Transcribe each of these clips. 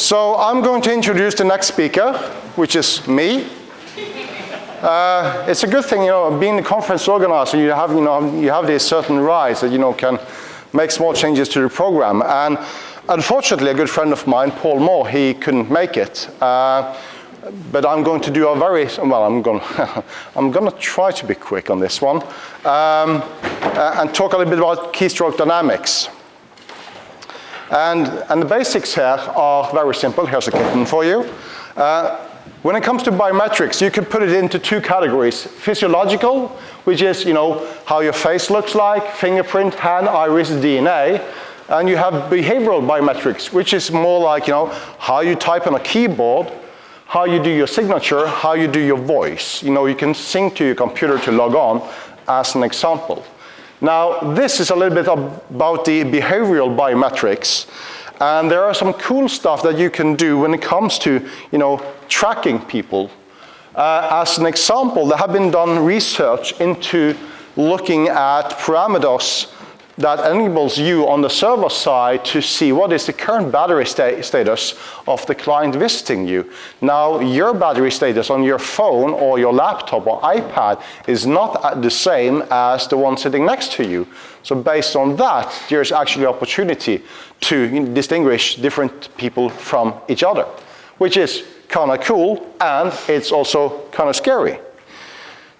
So I'm going to introduce the next speaker, which is me. Uh, it's a good thing, you know, being the conference organizer, you have, you know, you have these certain rights that, you know, can make small changes to the program. And unfortunately, a good friend of mine, Paul Moore, he couldn't make it. Uh, but I'm going to do a very, well, I'm going, I'm going to try to be quick on this one um, uh, and talk a little bit about keystroke dynamics. And, and the basics here are very simple. Here's a kitten for you. Uh, when it comes to biometrics, you can put it into two categories. Physiological, which is you know, how your face looks like, fingerprint, hand, iris, DNA. And you have behavioral biometrics, which is more like you know, how you type on a keyboard, how you do your signature, how you do your voice. You know, you can sync to your computer to log on, as an example. Now, this is a little bit about the behavioral biometrics. And there are some cool stuff that you can do when it comes to, you know, tracking people. Uh, as an example, there have been done research into looking at parameters that enables you on the server side to see what is the current battery sta status of the client visiting you. Now, your battery status on your phone or your laptop or iPad is not at the same as the one sitting next to you. So based on that, there's actually opportunity to distinguish different people from each other, which is kind of cool and it's also kind of scary.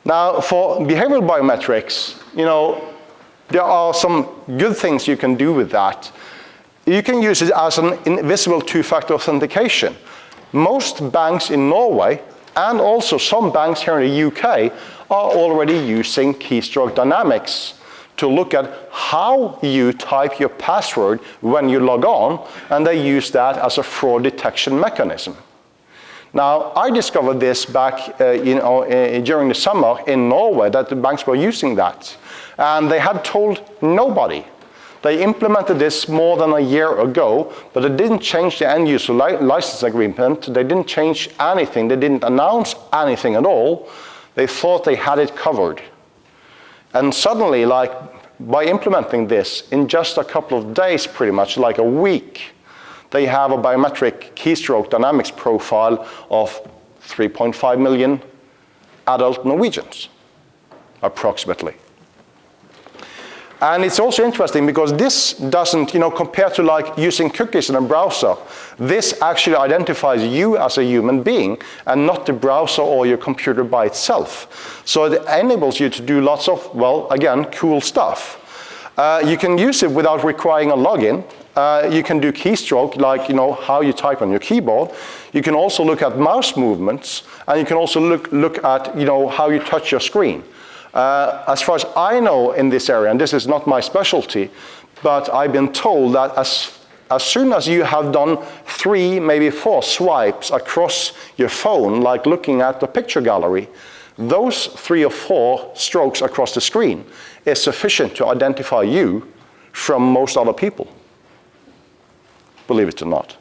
Now, for behavioral biometrics, you know, there are some good things you can do with that. You can use it as an invisible two-factor authentication. Most banks in Norway and also some banks here in the UK are already using keystroke dynamics to look at how you type your password when you log on, and they use that as a fraud detection mechanism. Now, I discovered this back uh, you know, uh, during the summer in Norway that the banks were using that. And they had told nobody. They implemented this more than a year ago, but they didn't change the end user li license agreement. They didn't change anything. They didn't announce anything at all. They thought they had it covered. And suddenly, like, by implementing this in just a couple of days, pretty much, like a week, they have a biometric keystroke dynamics profile of 3.5 million adult Norwegians, approximately. And it's also interesting because this doesn't, you know, compared to like using cookies in a browser, this actually identifies you as a human being and not the browser or your computer by itself. So it enables you to do lots of, well, again, cool stuff. Uh, you can use it without requiring a login. Uh, you can do keystroke, like you know how you type on your keyboard. You can also look at mouse movements, and you can also look, look at you know how you touch your screen. Uh, as far as I know in this area, and this is not my specialty, but I've been told that as, as soon as you have done three, maybe four swipes across your phone, like looking at the picture gallery, those three or four strokes across the screen is sufficient to identify you from most other people, believe it or not.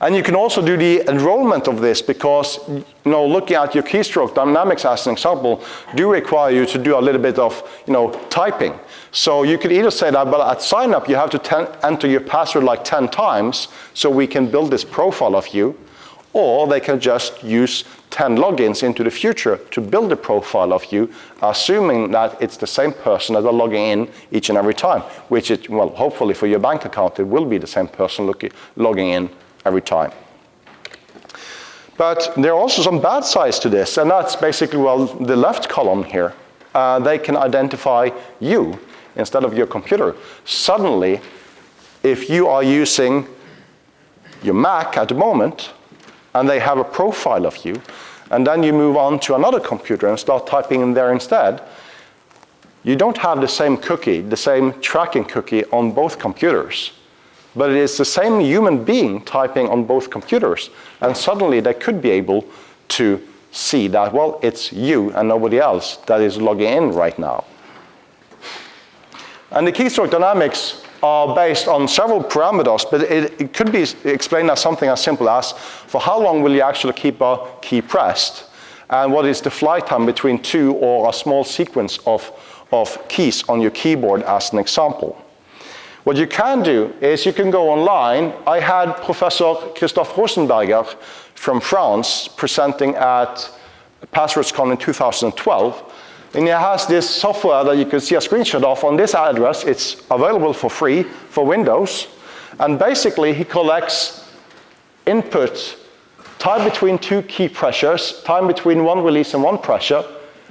And you can also do the enrollment of this because, you know, looking at your keystroke dynamics as an example, do require you to do a little bit of, you know, typing. So you could either say that, but at sign up, you have to enter your password like 10 times so we can build this profile of you, or they can just use 10 logins into the future to build a profile of you, assuming that it's the same person that are logging in each and every time, which is, well, hopefully for your bank account, it will be the same person looking, logging in every time. But there are also some bad sides to this, and that's basically, well, the left column here. Uh, they can identify you instead of your computer. Suddenly, if you are using your Mac at the moment, and they have a profile of you, and then you move on to another computer and start typing in there instead, you don't have the same cookie, the same tracking cookie on both computers but it is the same human being typing on both computers. And suddenly they could be able to see that, well, it's you and nobody else that is logging in right now. And the keystroke dynamics are based on several parameters, but it, it, could be explained as something as simple as, for how long will you actually keep a key pressed? And what is the flight time between two or a small sequence of, of keys on your keyboard as an example? What you can do is you can go online. I had Professor Christophe Rosenberger from France presenting at PasswordsCon in 2012. And he has this software that you can see a screenshot of on this address. It's available for free for Windows. And basically, he collects input, time between two key pressures, time between one release and one pressure,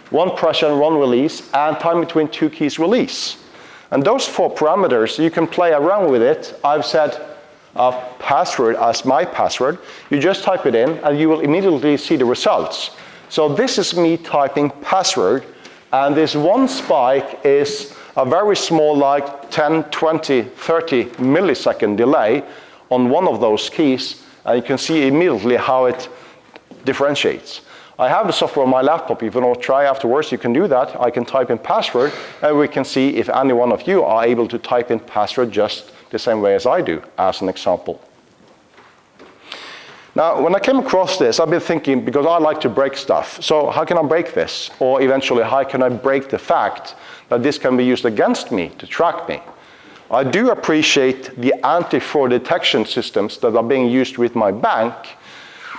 one pressure and one release, and time between two keys release. And those four parameters, you can play around with it. I've set a password as my password. You just type it in and you will immediately see the results. So this is me typing password and this one spike is a very small like 10, 20, 30 millisecond delay on one of those keys and you can see immediately how it differentiates. I have the software on my laptop. If you want to try afterwards, you can do that. I can type in password, and we can see if any one of you are able to type in password just the same way as I do, as an example. Now, when I came across this, I've been thinking, because I like to break stuff, so how can I break this? Or eventually, how can I break the fact that this can be used against me to track me? I do appreciate the anti-fraud detection systems that are being used with my bank,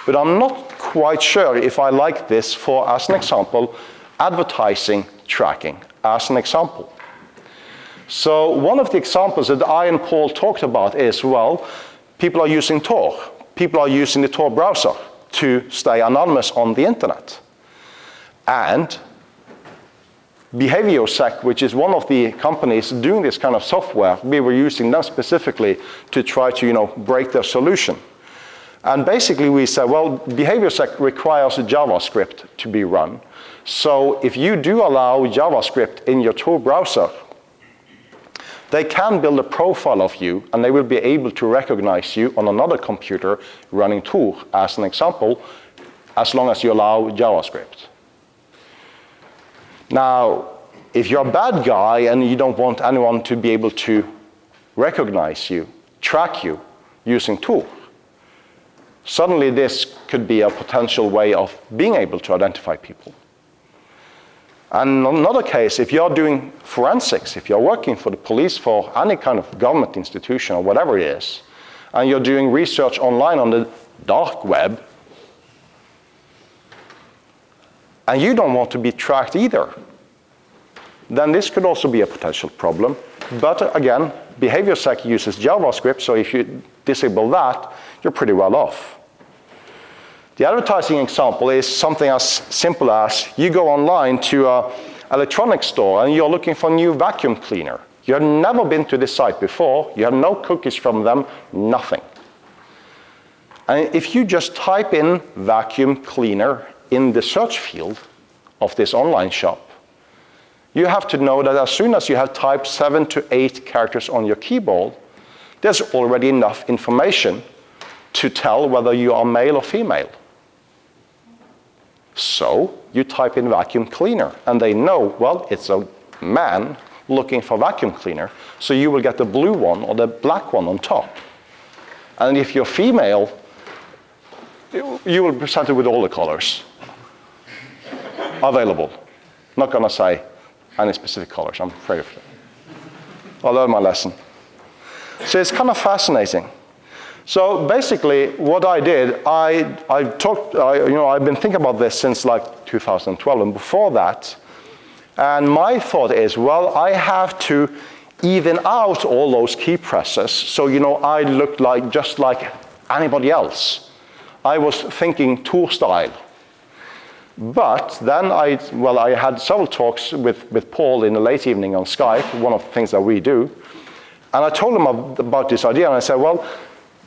but I'm not quite sure if I like this for, as an example, advertising tracking, as an example. So one of the examples that I and Paul talked about is, well, people are using Tor. People are using the Tor browser to stay anonymous on the internet. And BehavioSec, which is one of the companies doing this kind of software, we were using them specifically to try to you know, break their solution. And basically we said, well, BehavioSec requires a JavaScript to be run. So if you do allow JavaScript in your Tor browser, they can build a profile of you and they will be able to recognize you on another computer running Tor, as an example, as long as you allow JavaScript. Now, if you're a bad guy and you don't want anyone to be able to recognize you, track you using Tor, Suddenly this could be a potential way of being able to identify people. And another case, if you're doing forensics, if you're working for the police for any kind of government institution or whatever it is, and you're doing research online on the dark web, and you don't want to be tracked either, then this could also be a potential problem. But again, BehavioSec uses JavaScript, so if you disable that, you're pretty well off. The advertising example is something as simple as you go online to an electronics store and you're looking for a new vacuum cleaner. You have never been to this site before, you have no cookies from them, nothing. And if you just type in vacuum cleaner in the search field of this online shop, you have to know that as soon as you have typed seven to eight characters on your keyboard, there's already enough information to tell whether you are male or female. So you type in vacuum cleaner and they know, well, it's a man looking for vacuum cleaner. So you will get the blue one or the black one on top. And if you're female, you will be presented with all the colors available. Not gonna say any specific colors, I'm afraid of it. I learned my lesson. So it's kind of fascinating. So basically, what I did, I, I talked, I, you know, I've been thinking about this since like 2012 and before that. And my thought is, well, I have to even out all those key presses so, you know, I look like just like anybody else. I was thinking Tor style. But then I, well, I had several talks with, with Paul in the late evening on Skype, one of the things that we do. And I told him about this idea and I said, well,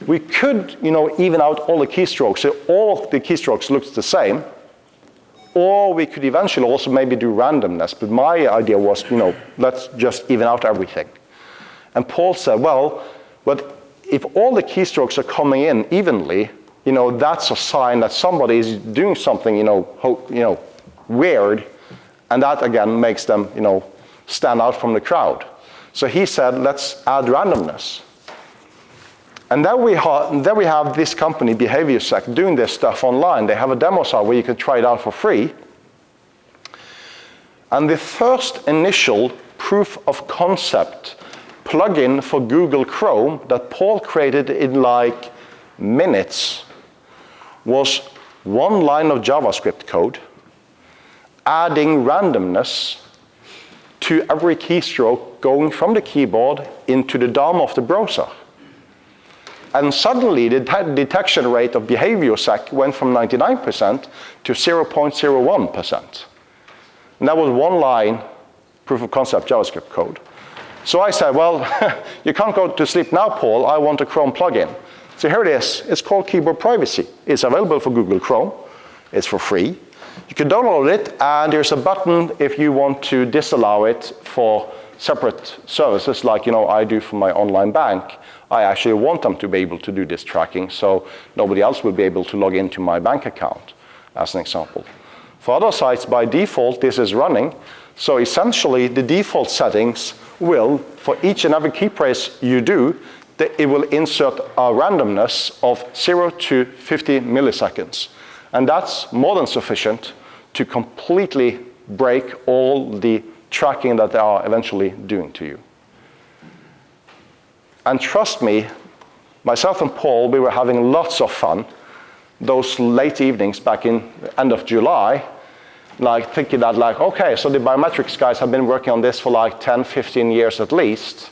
we could, you know, even out all the keystrokes, so all of the keystrokes looks the same, or we could eventually also maybe do randomness, but my idea was, you know, let's just even out everything. And Paul said, well, but if all the keystrokes are coming in evenly, you know, that's a sign that somebody is doing something, you know, you know, weird, and that again makes them, you know, stand out from the crowd. So he said, let's add randomness. And then we, then we have this company, BehavioSec, doing this stuff online. They have a demo site where you can try it out for free. And the first initial proof of concept plugin for Google Chrome that Paul created in like minutes was one line of JavaScript code adding randomness to every keystroke going from the keyboard into the DOM of the browser. And suddenly the detection rate of BehavioSec went from 99% to 0.01%. And that was one line proof of concept JavaScript code. So I said, well, you can't go to sleep now, Paul. I want a Chrome plugin. So here it is. It's called Keyboard Privacy. It's available for Google Chrome. It's for free. You can download it, and there's a button if you want to disallow it for separate services like you know I do for my online bank. I actually want them to be able to do this tracking so nobody else will be able to log into my bank account, as an example. For other sites, by default, this is running. So essentially, the default settings will, for each and every key press you do, it will insert a randomness of 0 to 50 milliseconds. And that's more than sufficient to completely break all the tracking that they are eventually doing to you. And trust me, myself and Paul, we were having lots of fun those late evenings back in end of July, like thinking that like, okay, so the biometrics guys have been working on this for like 10, 15 years at least.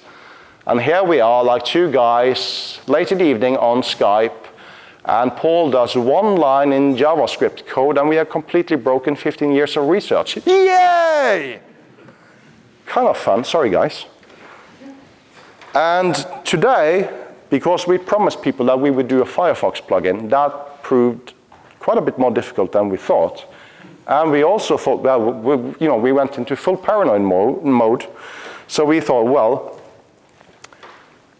And here we are, like two guys, late in the evening on Skype, and Paul does one line in JavaScript code, and we have completely broken 15 years of research. Yay! Kind of fun, sorry guys. And today, because we promised people that we would do a Firefox plugin, that proved quite a bit more difficult than we thought. And we also thought, well, we, you know, we went into full paranoid mode. So we thought, well,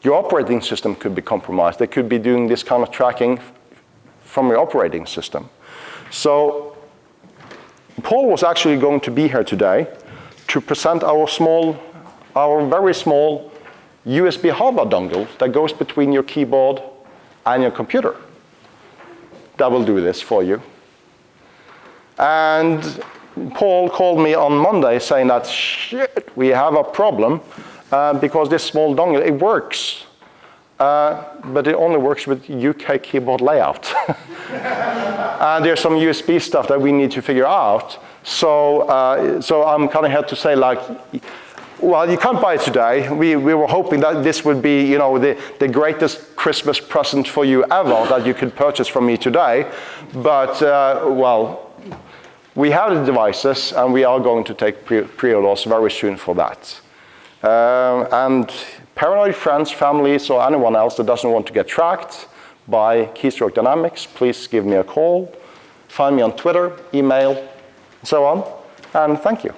your operating system could be compromised. They could be doing this kind of tracking from your operating system. So Paul was actually going to be here today to present our small, our very small USB hardware dongle that goes between your keyboard and your computer. That will do this for you. And Paul called me on Monday saying that, shit, we have a problem uh, because this small dongle, it works. Uh, but it only works with UK keyboard layout. and there's some USB stuff that we need to figure out. So, uh, so I'm kind of here to say like, well, you can't buy it today. We, we were hoping that this would be, you know, the, the greatest Christmas present for you ever that you could purchase from me today. But, uh, well, we have the devices and we are going to take pre-orders very soon for that. Uh, and paranoid friends, families, or anyone else that doesn't want to get tracked by Keystroke Dynamics, please give me a call. Find me on Twitter, email, so on. And thank you.